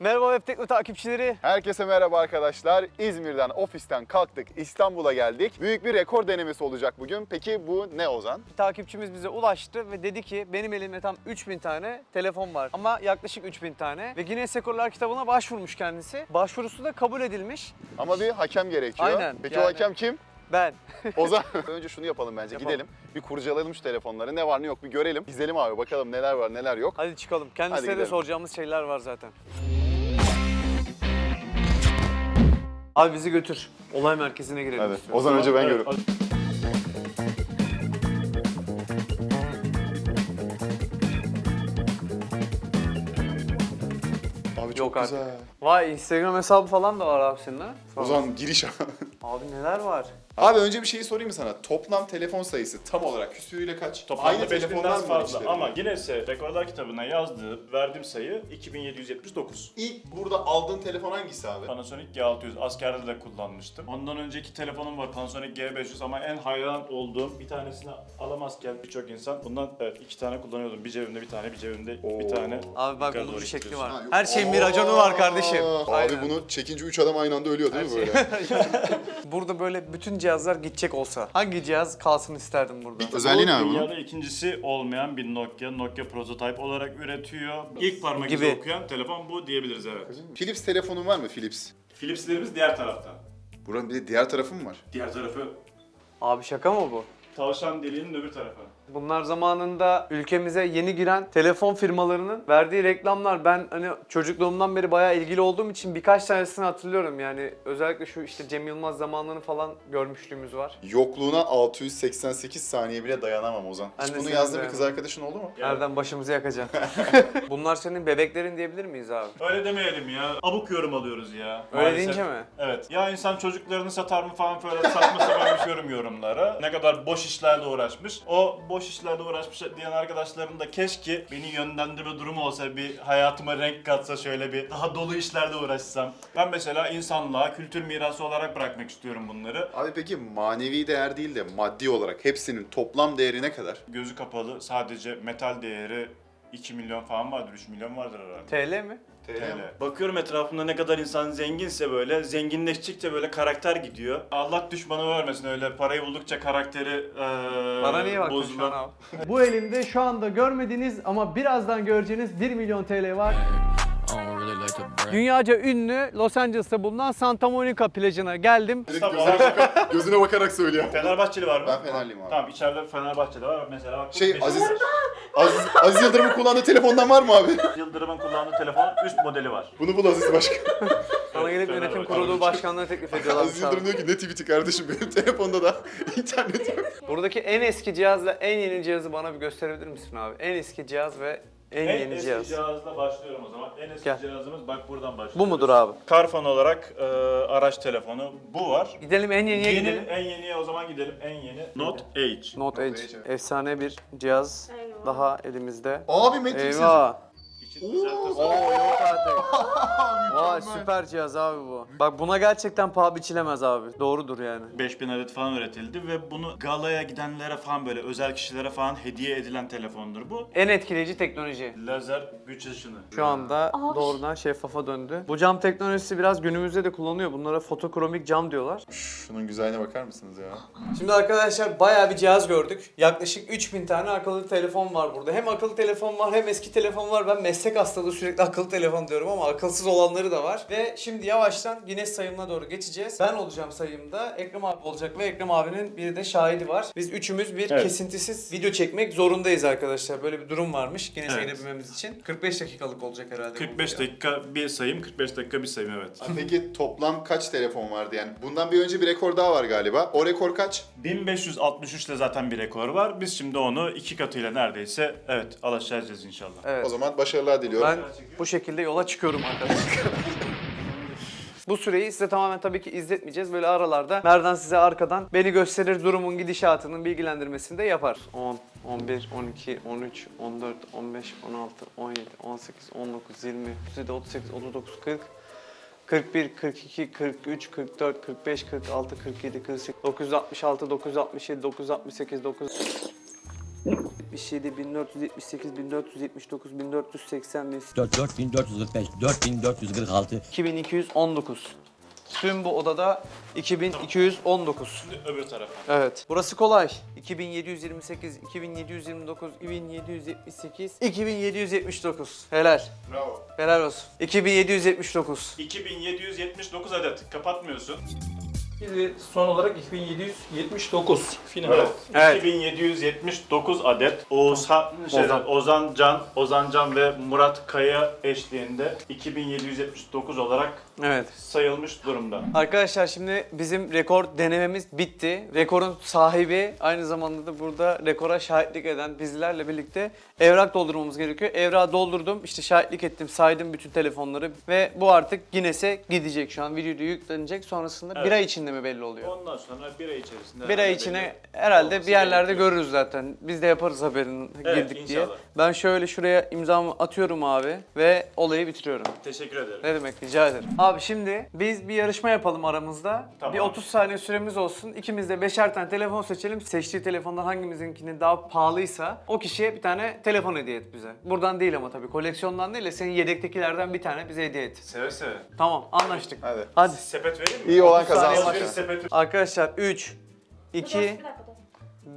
Merhaba Web Tekno takipçileri. Herkese merhaba arkadaşlar. İzmir'den, ofisten kalktık. İstanbul'a geldik. Büyük bir rekor denemesi olacak bugün. Peki bu ne Ozan? Bir takipçimiz bize ulaştı ve dedi ki benim elimde tam 3000 tane telefon var ama yaklaşık 3000 tane ve Guinness Rekorlar kitabına başvurmuş kendisi. Başvurusu da kabul edilmiş. Ama bir hakem gerekiyor. Aynen, Peki yani- o hakem kim? Ben. Ozan. Önce şunu yapalım bence. Yapalım. Gidelim. Bir kurcalayalım şu telefonları. Ne var ne yok bir görelim. İzleyelim abi bakalım neler var neler yok. Hadi çıkalım. Kendisine de gidelim. soracağımız şeyler var zaten. Abi bizi götür. Olay merkezine girelim. Hadi. istiyorum. Ozan önce ben Evet, görüyorum. Abi çok Yok artık. güzel. Vay Instagram hesabı falan da var abi senin ha? Ol. Ozan giriş Abi neler var? Abi önce bir şeyi sorayım mı sana? Toplam telefon sayısı tam olarak küsürüyle kaç? Toplamda Aynı 5000'den telefonlar mı var fazla içlerinde? ama Guinness'e rekorlar kitabına yazdığı verdiğim sayı 2779. İlk burada aldığın telefon hangisi abi? Panasonic G600 askerde de kullanmıştım. Ondan önceki telefonum var Panasonic G500 ama en hayran olduğum bir tanesini alamazken birçok insan bundan evet iki tane kullanıyordum. Bir cebimde bir tane, bir cebimde bir tane. Abi bak Yukarı bunun doğru bir şekli var. Ha, yok. Her şeyin bir raconu var kardeşim. Abi Aynen. bunu çekince 3 adam aynı anda ölüyor değil mi böyle? şey- burada böyle bütün cihazlar gidecek olsa hangi cihaz kalsın isterdim burada? Özelliği ne abi bunun? Dünyada ikincisi olmayan bir Nokia. Nokia prototype olarak üretiyor. İlk parmak izi Gibi. okuyan telefon bu diyebiliriz evet. Philips telefonun var mı Philips? Philips'lerimiz diğer tarafta. Buranın bir de diğer tarafı mı var? Diğer tarafı Abi şaka mı bu? tavşan deliğinin öbür tarafı. Bunlar zamanında ülkemize yeni giren telefon firmalarının verdiği reklamlar. Ben hani çocukluğumdan beri bayağı ilgili olduğum için birkaç tanesini hatırlıyorum. Yani özellikle şu işte Cem Yılmaz zamanlarını falan görmüşlüğümüz var. Yokluğuna 688 saniye bile dayanamam Ozan. Hiç bunu yazdığı bir kız arkadaşın oldu mu? Nereden başımızı yakacaksın? Bunlar senin bebeklerin diyebilir miyiz abi? Öyle demeyelim ya. Abuk yorum alıyoruz ya. Öyle Maalesef. deyince mi? Evet. Ya insan çocuklarını satar mı falan böyle saçma sapan bir yorum yorumlara. Ne kadar boş işlerle uğraşmış. O boş işlerle uğraşmış diyen arkadaşlarım da keşke beni yönlendirme durumu olsa bir hayatıma renk katsa şöyle bir daha dolu işlerle uğraşsam. Ben mesela insanlığa kültür mirası olarak bırakmak istiyorum bunları. Abi peki manevi değer değil de maddi olarak hepsinin toplam değeri ne kadar? Gözü kapalı sadece metal değeri 2 milyon falan vardır, 3 milyon vardır herhalde. TL mi? TL. Bakıyorum etrafımda ne kadar insan zenginse böyle zenginleştikçe böyle karakter gidiyor. Allah düşmanı vermesin öyle parayı buldukça karakteri eee Bana niye baktın şu bozulan- an abi? Bu elimde şu anda görmediğiniz ama birazdan göreceğiniz 1 milyon TL var. Dünyaca ünlü Los Angeles'ta bulunan Santa Monica plajına geldim. Tamam. Gözüne bakarak söylüyor. Fenerbahçeli var mı? Ben Fenerliyim abi. Tamam içeride Fenerbahçeli var mesela bak. Şey Aziz, Aziz, Aziz Yıldırım'ın kullandığı telefondan var mı abi? Yıldırım'ın kullandığı telefonun üst modeli var. Bunu bul Aziz Başkan. Sana gelip yönetim kurulu başkanlığı teklif ediyorlar. Aziz Yıldırım diyor ki ne tweet'i kardeşim benim telefonda da internet yok. Buradaki en eski cihazla en yeni cihazı bana bir gösterebilir misin abi? En eski cihaz ve en, En yeni eski cihaz. cihazla başlıyorum o zaman. En eski Gel. cihazımız bak buradan başlıyoruz. Bu mudur abi? Carphone olarak eee, araç telefonu bu var. Gidelim en yeniye Yeni, gidelim. en yeniye o zaman gidelim. En yeni Note H. Note Edge. Edge. Efsane bir cihaz Eyvah. daha elimizde. Abi Matrix Eyvah. İçi özel Oo tasarım. yok artık. Vay süper cihaz abi bu. Bak buna gerçekten paha biçilemez abi. Doğrudur yani. 5000 adet falan üretildi ve bunu galaya gidenlere falan böyle özel kişilere falan hediye edilen telefondur bu. En etkileyici teknoloji. Lazer güç ışını. Şu anda Abi. doğrudan şeffafa döndü. Bu cam teknolojisi biraz günümüzde de kullanılıyor. Bunlara fotokromik cam diyorlar. Şunun güzelliğine bakar mısınız ya? Şimdi arkadaşlar bayağı bir cihaz gördük. Yaklaşık 3000 tane akıllı telefon var burada. Hem akıllı telefon var hem eski telefon var. Ben meslek hastalığı sürekli akıllı telefon diyorum ama akılsız olanları da var. Ve şimdi yavaştan Guinness sayımına doğru geçeceğiz. Ben olacağım sayımda. Ekrem abi olacak ve Ekrem abinin bir de şahidi var. Biz üçümüz bir Evet. kesintisiz video çekmek zorundayız arkadaşlar. Böyle bir durum varmış Guinness'e Evet. girebilmemiz için. 45 dakikalık olacak herhalde. bu 45 video. dakika bir sayım, 45 dakika bir sayım evet. Peki toplam kaç telefon vardı yani? Bundan bir önce bir rekor daha var galiba. O rekor kaç? 1563 ile zaten bir rekor var. Biz şimdi onu iki katıyla neredeyse evet alaşacağız inşallah. Evet. O zaman başarılar diliyorum. Ben bu şekilde yola çıkıyorum arkadaşlar. Bu süreyi size tamamen tabii ki izletmeyeceğiz. Böyle aralarda Merdan size arkadan beni gösterir durumun gidişatının bilgilendirmesini de yapar. 10, 11, 12, 13, 14, 15, 16, 17, 18, 19, 20, 37, 38, 39, 40, 41, 42, 43, 44, 45, 46, 47, 48, 966, 967, 968, 9... 1477, 1478, 1479, 1480, 4445, 4446, 2219. Tüm bu odada 2219. Şimdi öbür tarafa. Evet. Burası kolay. 2728, 2729, 2778, 2779. Helal. Bravo. Helal olsun. 2779. 2779 adet. Kapatmıyorsun. Şimdi son olarak 2779 final. Evet. Evet. 2779 adet Oğuzhan, şey, Ozan. Ozan. Can, Ozan Can ve Murat Kaya eşliğinde 2779 olarak Evet. sayılmış durumda. Arkadaşlar şimdi bizim rekor denememiz bitti. Rekorun sahibi aynı zamanda da burada rekora şahitlik eden bizlerle birlikte evrak doldurmamız gerekiyor. Evrağı doldurdum, işte şahitlik ettim, saydım bütün telefonları ve bu artık Guinness'e gidecek şu an. Videoda yüklenecek. Sonrasında bir Evet. ay içinde mi belli oluyor? Ondan sonra bir ay içerisinde... Bir ay içine belli herhalde olması bir yerlerde gerekiyor. görürüz zaten. Biz de yaparız haberini Evet, girdik diye. inşallah. Ben şöyle şuraya imzamı atıyorum abi ve olayı bitiriyorum. Teşekkür ederim. Ne demek rica ederim. Abi şimdi biz bir yarışma yapalım aramızda. Tamam. Bir 30 saniye süremiz olsun. İkimiz de beşer tane telefon seçelim. Seçtiği telefondan hangimizinkinin daha pahalıysa o kişiye bir tane telefon hediye et bize. Buradan değil ama tabii koleksiyondan değil de senin yedektekilerden bir tane bize hediye et. Seve seve. Tamam anlaştık. Hadi. Hadi. Sepet vereyim mi? İyi olan 30 saniye kazansın. Bir başla. sepet Arkadaşlar 3, 2, Bir dakika, dur.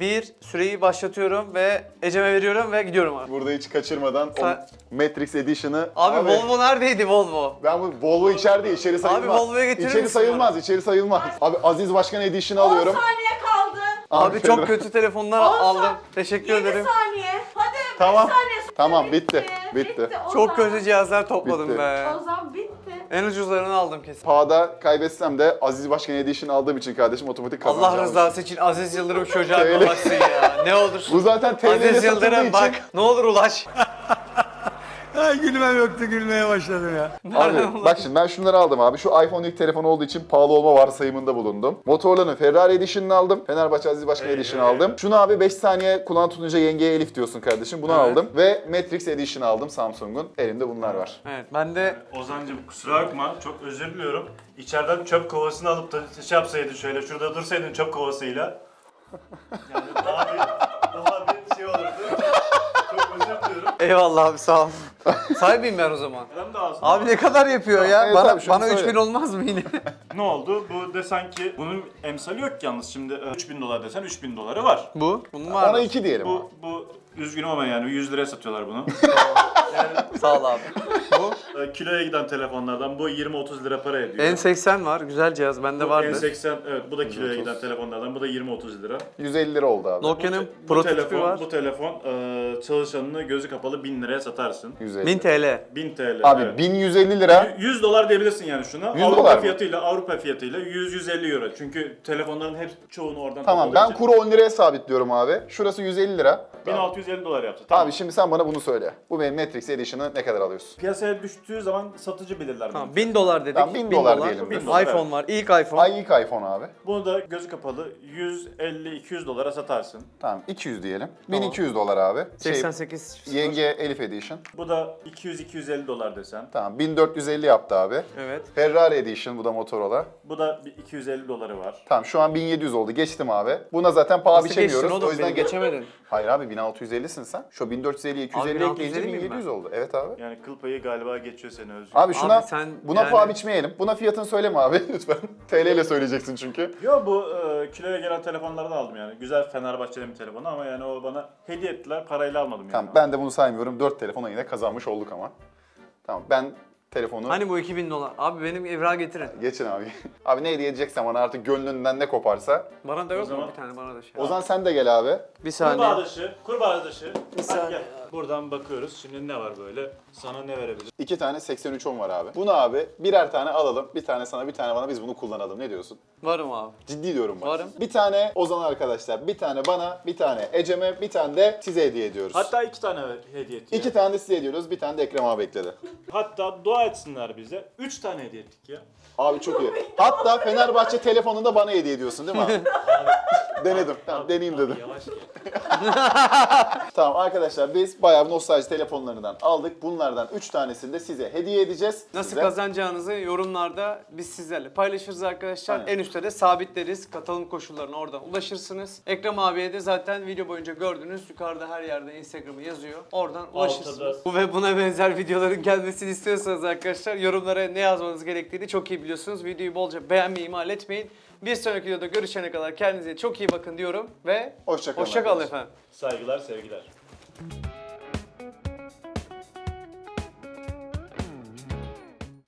1 süreyi başlatıyorum ve Ecem'e veriyorum ve gidiyorum abi. Burada hiç kaçırmadan o Sa- Matrix Edition'ı... Abi, Volvo neredeydi Volvo? Ben bu Volvo içeride içeri sayılmaz. Volvo'ya getirir İçeri misin sayılmaz, içeri sayılmaz. Abi Aziz Başkan Edition'ı 10 alıyorum. saniye kaldı. Abi Ferhat. çok kötü telefonlar 10 aldım. Teşekkür 7 ederim. saniye. Hadi 5 Tamam. saniye Tamam, bitti, bitti. Çok Ozan. kötü cihazlar topladım Bitti. be. Ozan bitti. En ucuzlarını aldım kesin. Pahada kaybetsem de Aziz Başkan Edition aldığım için kardeşim otomatik kazanacağım. Allah rızası için Aziz Yıldırım çocuğa bir ulaşsın ya. Ne olur. Bu zaten TL ile Aziz Yıldırım için... bak. Ne olur ulaş. Ay gülmem yoktu gülmeye başladım ya. Abi bak şimdi ben şunları aldım abi. Şu iPhone ilk telefon olduğu için pahalı olma varsayımında bulundum. Motorola'nın Ferrari Edition'ını aldım. Fenerbahçe Aziz Başkan Edition'ı aldım. Şunu abi 5 saniye kulağın tutunca yengeye Elif diyorsun kardeşim. Bunu Evet. aldım. Ve Matrix Edition aldım Samsung'un. Elimde bunlar var. Evet ben de Ozancım kusura bakma çok özür diliyorum. İçeriden çöp kovasını alıp da şey yapsaydın şöyle şurada dursaydın çöp kovasıyla. Yani daha bir, daha bir şey olurdu. Çok özür diliyorum. eyvallah abi sağ ol. Sahibiyim ben o zaman. Hem de ağzına. Abi ne kadar yapıyor ya? Evet bana abi, şunu bana söyle. 3000 olmaz mı yine? Ne oldu? Bu desen ki bunun emsali yok ki yalnız şimdi e, 3000 dolar desen 3000 doları var. Bu. Bunun var Ona mı? 2 diyelim abi. Bu, bu üzgünüm ama yani 100 liraya satıyorlar bunu. Sağ ol abi. Bu. E, Kiloya giden telefonlardan bu 20-30 lira para ediyor. N80 var. Güzel cihaz. Bende vardı. N80 evet bu da kiloya giden telefonlardan bu da 20-30 lira. 150 lira oldu abi. Nokia'nın bu prototipi telefon, var. Bu telefon e, çalışanını gözü kapalı 1000 liraya satarsın. 150. 1000 TL. 1000 TL. Abi evet. 1150 lira. 100 dolar diyebilirsin yani şuna. 100 Avrupa dolar fiyatıyla Avrupa fiyatıyla 100-150 euro. Çünkü telefonların hep çoğunu oradan Tamam ben kuru 10 liraya sabitliyorum abi. Şurası 150 lira. Tamam. 1650 dolar yaptı. Tamam. Abi şimdi sen bana bunu söyle. Bu benim Matrix Edition'ı ne kadar alıyorsun? Piyasaya düştüğü zaman satıcı belirler. Tamam bunu. 1000 dolar dedik. Tamam, 1000 dolar diyelim biz. iPhone Evet. var. İlk iPhone. Ay ilk iPhone abi. Bunu da gözü kapalı 150-200 dolara satarsın. Tamam 200 diyelim. 1200 dolar abi. Şey, 88. yenge Elif Edition. Bu da 200-250 dolar desen. Tamam 1450 yaptı abi. Evet. Ferrari Edition bu da Motorola. Bu da bir 250 doları var. Tamam şu an 1700 oldu. Geçtim abi. Buna zaten paha Nasıl biçemiyoruz. oğlum O yüzden geçemedin. Hayır abi 1650'sin sen. Şu 1450'ye 250 1650 ekleyince miyim 1700 oldu. Evet abi. Yani kıl payı galiba geçiyor seni Özgür. Abi şuna Abi sen buna yani- paha biçmeyelim. Buna fiyatını söyleme abi lütfen. TL ile söyleyeceksin çünkü. Yo bu e, kiloya gelen telefonlardan aldım yani. Güzel Fenerbahçe'nin bir telefonu ama yani o bana hediye ettiler. Parayla almadım yani. Tamam ben de bunu saymıyorum. 4 telefona yine kazanmış olduk ama. Tamam ben telefonu Hani bu 2000 dolar? Abi benim evrağı getirin. geçin abi. abi ne hediye edeceksen bana artık gönlünden ne koparsa. Bana da yok mu zaman- bir tane bana da şey. Ozan sen de gel abi. Bir Kurbağa saniye. dışı, kurbağa dışı. Hadi saniye. gel. Buradan bakıyoruz. Şimdi ne var böyle? Sana ne verebilir? İki tane 8310 var abi. Bunu abi birer tane alalım. Bir tane sana bir tane bana biz bunu kullanalım. Ne diyorsun? Varım abi. Ciddi diyorum bak. Varım. Bir tane Ozan arkadaşlar, bir tane bana, bir tane Ecem'e, bir tane de size hediye ediyoruz. Hatta iki tane hediye ettik. İki tane de size ediyoruz, bir tane de Ekrem abi ekledi. Hatta dua etsinler bize. Üç tane hediye ettik ya. Abi çok iyi. Hatta Fenerbahçe telefonunu da bana hediye ediyorsun değil mi abi? Denedim. Tamam, deneyeyim dedim. Yavaş gel. Tamam arkadaşlar biz bayağı nostalji telefonlarından aldık. Bunlardan 3 tanesini de size hediye edeceğiz. Nasıl Size. kazanacağınızı yorumlarda biz sizlerle paylaşırız arkadaşlar. Aynen. En üstte de sabitleriz. Katılım koşullarına oradan ulaşırsınız. Ekrem abiye de zaten video boyunca gördünüz. Yukarıda her yerde Instagram'ı yazıyor. Oradan ulaşırsınız. Bu ve buna benzer videoların gelmesini istiyorsanız arkadaşlar yorumlara ne yazmanız gerektiğini çok iyi biliyorsunuz. Videoyu bolca beğenmeyi ihmal etmeyin. Bir sonraki videoda görüşene kadar kendinize çok iyi bakın diyorum ve Hoşça kalın hoşça kalın efendim. Saygılar, sevgiler.